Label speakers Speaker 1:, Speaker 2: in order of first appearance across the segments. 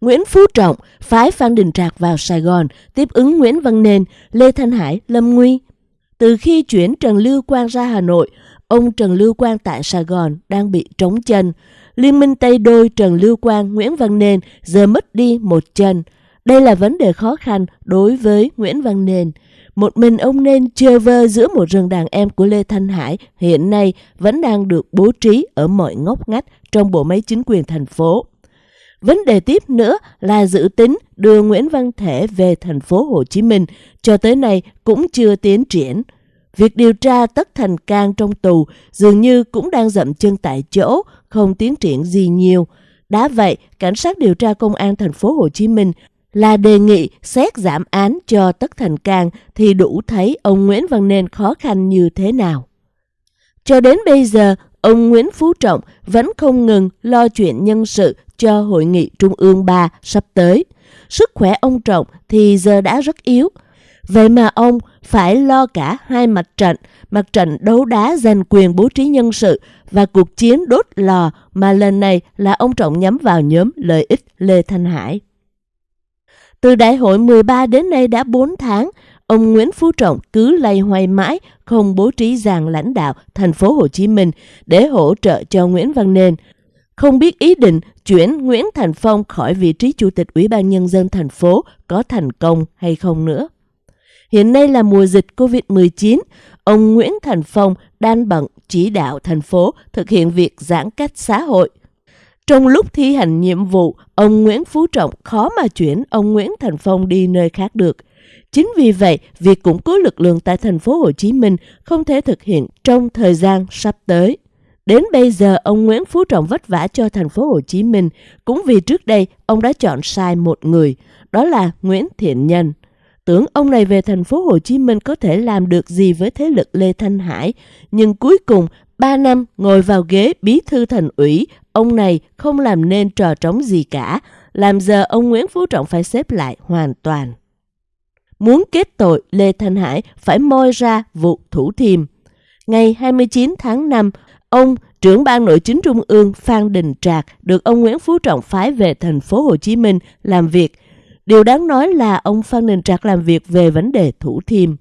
Speaker 1: Nguyễn Phú Trọng phái Phan Đình Trạc vào Sài Gòn tiếp ứng Nguyễn Văn Nên, Lê Thanh Hải, Lâm Nguy. Từ khi chuyển Trần Lưu Quang ra Hà Nội, ông Trần Lưu Quang tại Sài Gòn đang bị trống chân. Liên minh Tây Đôi Trần Lưu Quang, Nguyễn Văn Nên giờ mất đi một chân. Đây là vấn đề khó khăn đối với Nguyễn Văn Nên. Một mình ông nên chơi vơ giữa một rừng đàn em của Lê Thanh Hải hiện nay vẫn đang được bố trí ở mọi ngóc ngách trong bộ máy chính quyền thành phố. Vấn đề tiếp nữa là dự tính đưa Nguyễn Văn Thể về thành phố Hồ Chí Minh cho tới nay cũng chưa tiến triển. Việc điều tra Tất Thành Cang trong tù dường như cũng đang dậm chân tại chỗ, không tiến triển gì nhiều. Đã vậy, cảnh sát điều tra công an thành phố Hồ Chí Minh là đề nghị xét giảm án cho Tất Thành Cang thì đủ thấy ông Nguyễn Văn Nên khó khăn như thế nào. Cho đến bây giờ, ông Nguyễn Phú Trọng vẫn không ngừng lo chuyện nhân sự cho Hội nghị Trung ương 3 sắp tới. Sức khỏe ông Trọng thì giờ đã rất yếu. Vậy mà ông phải lo cả hai mặt trận, mặt trận đấu đá giành quyền bố trí nhân sự và cuộc chiến đốt lò mà lần này là ông Trọng nhắm vào nhóm lợi ích Lê Thanh Hải. Từ đại hội 13 đến nay đã 4 tháng, ông Nguyễn Phú Trọng cứ lay hoay mãi không bố trí dàn lãnh đạo thành phố Hồ Chí Minh để hỗ trợ cho Nguyễn Văn Nên. Không biết ý định chuyển Nguyễn Thành Phong khỏi vị trí chủ tịch Ủy ban Nhân dân thành phố có thành công hay không nữa. Hiện nay là mùa dịch COVID-19, ông Nguyễn Thành Phong đang bận chỉ đạo thành phố thực hiện việc giãn cách xã hội – trong lúc thi hành nhiệm vụ, ông Nguyễn Phú Trọng khó mà chuyển ông Nguyễn Thành Phong đi nơi khác được. Chính vì vậy, việc củng cố lực lượng tại thành phố Hồ Chí Minh không thể thực hiện trong thời gian sắp tới. Đến bây giờ, ông Nguyễn Phú Trọng vất vả cho thành phố Hồ Chí Minh cũng vì trước đây ông đã chọn sai một người, đó là Nguyễn Thiện Nhân. Tưởng ông này về thành phố Hồ Chí Minh có thể làm được gì với thế lực Lê Thanh Hải, nhưng cuối cùng 3 năm ngồi vào ghế bí thư thành ủy, ông này không làm nên trò trống gì cả, làm giờ ông Nguyễn Phú Trọng phải xếp lại hoàn toàn. Muốn kết tội, Lê Thanh Hải phải moi ra vụ thủ thiêm. Ngày 29 tháng 5, ông trưởng ban nội chính trung ương Phan Đình Trạc được ông Nguyễn Phú Trọng phái về thành phố Hồ Chí Minh làm việc. Điều đáng nói là ông Phan Đình Trạc làm việc về vấn đề thủ thiêm.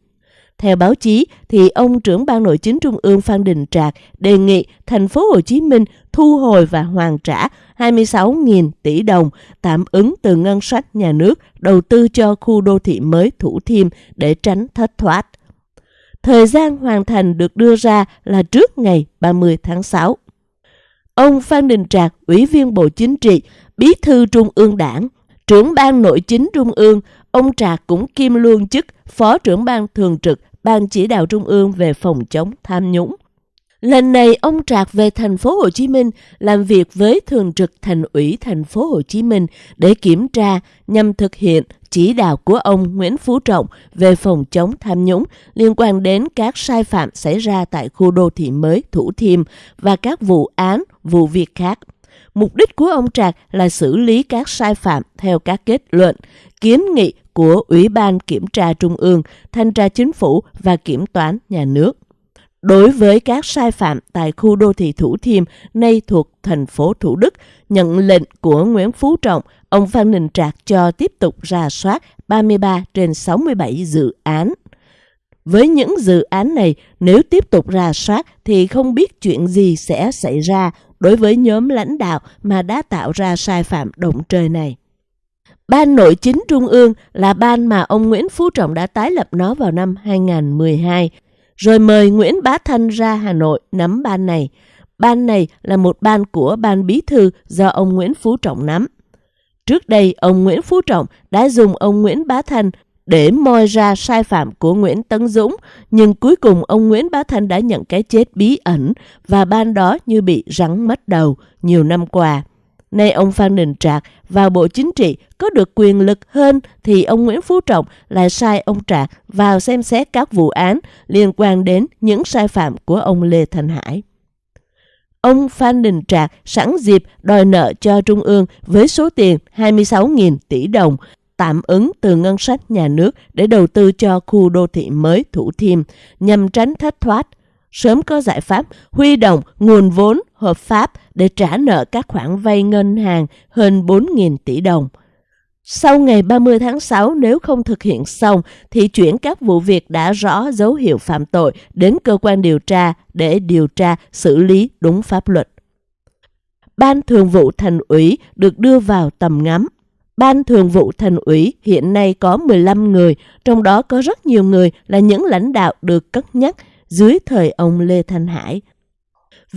Speaker 1: Theo báo chí, thì ông trưởng ban nội chính trung ương Phan Đình Trạc đề nghị thành phố Hồ Chí Minh thu hồi và hoàn trả 26.000 tỷ đồng tạm ứng từ ngân sách nhà nước đầu tư cho khu đô thị mới Thủ Thiêm để tránh thất thoát. Thời gian hoàn thành được đưa ra là trước ngày 30 tháng 6. Ông Phan Đình Trạc, Ủy viên Bộ Chính trị, Bí thư Trung ương Đảng, trưởng ban nội chính Trung ương, ông Trạc cũng kiêm luôn chức Phó trưởng ban thường trực Ban chỉ đạo Trung ương về phòng chống tham nhũng. Lần này ông Trạc về thành phố Hồ Chí Minh làm việc với thường trực thành ủy thành phố Hồ Chí Minh để kiểm tra nhằm thực hiện chỉ đạo của ông Nguyễn Phú Trọng về phòng chống tham nhũng liên quan đến các sai phạm xảy ra tại khu đô thị mới Thủ Thiêm và các vụ án, vụ việc khác. Mục đích của ông Trạc là xử lý các sai phạm theo các kết luận, kiến nghị của Ủy ban Kiểm tra Trung ương, Thanh tra Chính phủ và Kiểm toán Nhà nước. Đối với các sai phạm tại khu đô thị Thủ Thiêm, nay thuộc thành phố Thủ Đức, nhận lệnh của Nguyễn Phú Trọng, ông Phan Đình Trạc cho tiếp tục ra soát 33 trên 67 dự án. Với những dự án này, nếu tiếp tục ra soát thì không biết chuyện gì sẽ xảy ra đối với nhóm lãnh đạo mà đã tạo ra sai phạm động trời này. Ban nội chính Trung ương là ban mà ông Nguyễn Phú Trọng đã tái lập nó vào năm 2012, rồi mời Nguyễn Bá Thanh ra Hà Nội nắm ban này. Ban này là một ban của ban bí thư do ông Nguyễn Phú Trọng nắm. Trước đây, ông Nguyễn Phú Trọng đã dùng ông Nguyễn Bá Thanh để moi ra sai phạm của Nguyễn Tấn Dũng, nhưng cuối cùng ông Nguyễn Bá Thanh đã nhận cái chết bí ẩn và ban đó như bị rắn mất đầu nhiều năm qua. Nay ông Phan Đình Trạc vào Bộ Chính trị có được quyền lực hơn thì ông Nguyễn Phú Trọng lại sai ông Trạc vào xem xét các vụ án liên quan đến những sai phạm của ông Lê Thành Hải. Ông Phan Đình Trạc sẵn dịp đòi nợ cho Trung ương với số tiền 26.000 tỷ đồng tạm ứng từ ngân sách nhà nước để đầu tư cho khu đô thị mới Thủ Thiêm nhằm tránh thất thoát, sớm có giải pháp huy động nguồn vốn hợp pháp để trả nợ các khoản vay ngân hàng hơn 4.000 tỷ đồng. Sau ngày 30 tháng 6 nếu không thực hiện xong thì chuyển các vụ việc đã rõ dấu hiệu phạm tội đến cơ quan điều tra để điều tra xử lý đúng pháp luật. Ban Thường vụ Thành ủy được đưa vào tầm ngắm. Ban Thường vụ Thành ủy hiện nay có 15 người, trong đó có rất nhiều người là những lãnh đạo được cất nhắc dưới thời ông Lê Thanh Hải.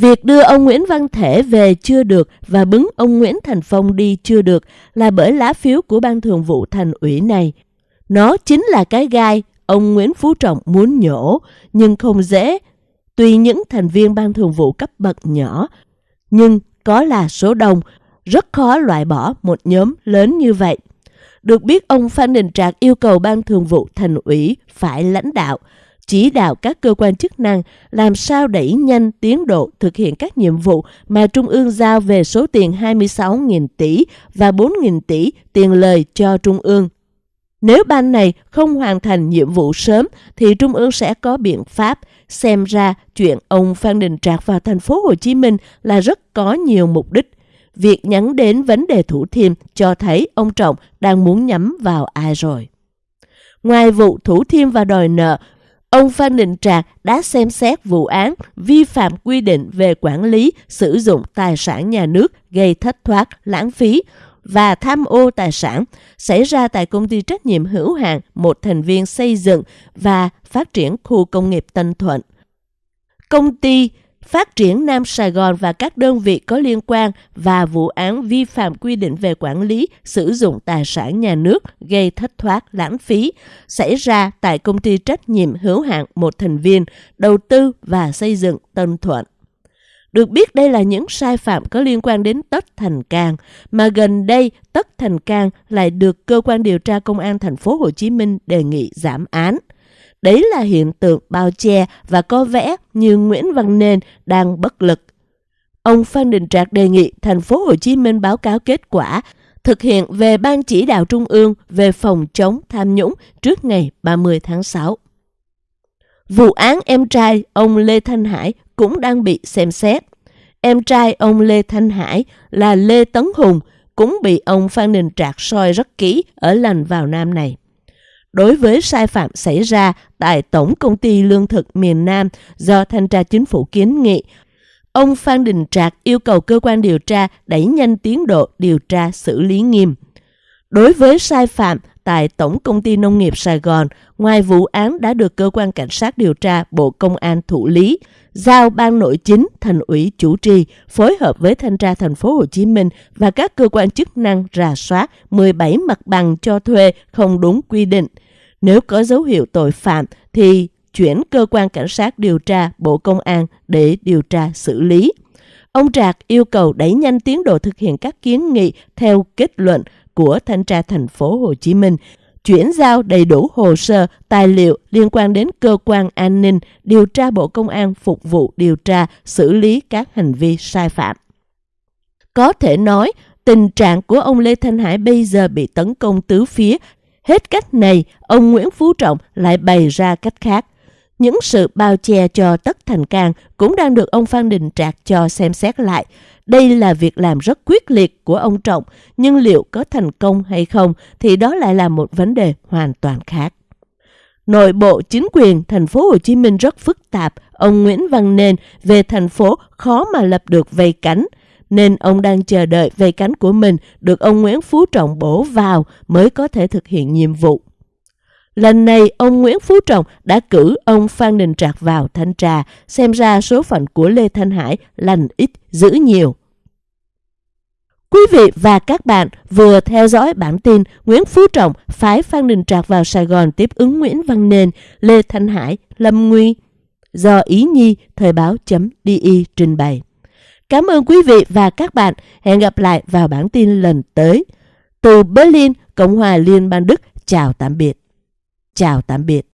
Speaker 1: Việc đưa ông Nguyễn Văn Thể về chưa được và bứng ông Nguyễn Thành Phong đi chưa được là bởi lá phiếu của Ban Thường vụ Thành ủy này. Nó chính là cái gai ông Nguyễn Phú Trọng muốn nhổ, nhưng không dễ. Tuy những thành viên Ban Thường vụ cấp bậc nhỏ, nhưng có là số đông, rất khó loại bỏ một nhóm lớn như vậy. Được biết ông Phan Đình Trạc yêu cầu Ban Thường vụ Thành ủy phải lãnh đạo, chỉ đạo các cơ quan chức năng làm sao đẩy nhanh tiến độ thực hiện các nhiệm vụ mà Trung ương giao về số tiền 26.000 tỷ và 4.000 tỷ tiền lời cho Trung ương. Nếu ban này không hoàn thành nhiệm vụ sớm thì Trung ương sẽ có biện pháp. Xem ra chuyện ông Phan Đình Trạc vào thành phố Hồ Chí Minh là rất có nhiều mục đích. Việc nhắn đến vấn đề Thủ Thiêm cho thấy ông Trọng đang muốn nhắm vào ai rồi. Ngoài vụ Thủ Thiêm và đòi nợ, Ông Phan Đình Trạc đã xem xét vụ án vi phạm quy định về quản lý sử dụng tài sản nhà nước gây thất thoát, lãng phí và tham ô tài sản xảy ra tại công ty trách nhiệm hữu hạn một thành viên xây dựng và phát triển khu công nghiệp Tân Thuận. Công ty phát triển Nam Sài Gòn và các đơn vị có liên quan và vụ án vi phạm quy định về quản lý sử dụng tài sản nhà nước gây thất thoát lãng phí xảy ra tại công ty trách nhiệm hữu hạn một thành viên đầu tư và xây dựng Tân Thuận. Được biết đây là những sai phạm có liên quan đến Tất Thành Cang, mà gần đây Tất Thành Cang lại được cơ quan điều tra công an thành phố Hồ Chí Minh đề nghị giảm án. Đấy là hiện tượng bao che và có vẻ như Nguyễn Văn Nên đang bất lực. Ông Phan Đình Trạc đề nghị thành phố Hồ Chí Minh báo cáo kết quả, thực hiện về Ban chỉ đạo Trung ương về phòng chống tham nhũng trước ngày 30 tháng 6. Vụ án em trai ông Lê Thanh Hải cũng đang bị xem xét. Em trai ông Lê Thanh Hải là Lê Tấn Hùng, cũng bị ông Phan Đình Trạc soi rất kỹ ở lần vào Nam này đối với sai phạm xảy ra tại Tổng Công ty Lương thực miền Nam do Thanh tra Chính phủ kiến nghị. Ông Phan Đình Trạc yêu cầu cơ quan điều tra đẩy nhanh tiến độ điều tra xử lý nghiêm. Đối với sai phạm tại Tổng Công ty Nông nghiệp Sài Gòn, ngoài vụ án đã được cơ quan cảnh sát điều tra Bộ Công an thụ lý, giao ban nội chính thành ủy chủ trì phối hợp với thanh tra thành phố Hồ Chí Minh và các cơ quan chức năng rà soát 17 mặt bằng cho thuê không đúng quy định. Nếu có dấu hiệu tội phạm thì chuyển cơ quan cảnh sát điều tra Bộ Công an để điều tra xử lý. Ông Trạc yêu cầu đẩy nhanh tiến độ thực hiện các kiến nghị theo kết luận của thanh tra thành phố Hồ Chí Minh, chuyển giao đầy đủ hồ sơ, tài liệu liên quan đến cơ quan an ninh, điều tra Bộ Công an phục vụ điều tra, xử lý các hành vi sai phạm. Có thể nói, tình trạng của ông Lê Thanh Hải bây giờ bị tấn công tứ phía. Hết cách này, ông Nguyễn Phú Trọng lại bày ra cách khác. Những sự bao che cho Tất Thành Cang cũng đang được ông Phan Đình Trạc cho xem xét lại. Đây là việc làm rất quyết liệt của ông Trọng, nhưng liệu có thành công hay không thì đó lại là một vấn đề hoàn toàn khác. Nội bộ chính quyền thành phố Hồ Chí Minh rất phức tạp, ông Nguyễn Văn Nên về thành phố khó mà lập được vây cánh, nên ông đang chờ đợi vây cánh của mình được ông Nguyễn Phú Trọng bổ vào mới có thể thực hiện nhiệm vụ. Lần này, ông Nguyễn Phú Trọng đã cử ông Phan Đình Trạc vào thanh tra, xem ra số phận của Lê Thanh Hải lành ít, giữ nhiều. Quý vị và các bạn vừa theo dõi bản tin Nguyễn Phú Trọng phái Phan Đình Trạc vào Sài Gòn tiếp ứng Nguyễn Văn Nên, Lê Thanh Hải, Lâm Nguy do Ý Nhi Thời báo.di trình bày. Cảm ơn quý vị và các bạn. Hẹn gặp lại vào bản tin lần tới. Từ Berlin, Cộng hòa Liên bang Đức, chào tạm biệt. Chào tạm biệt.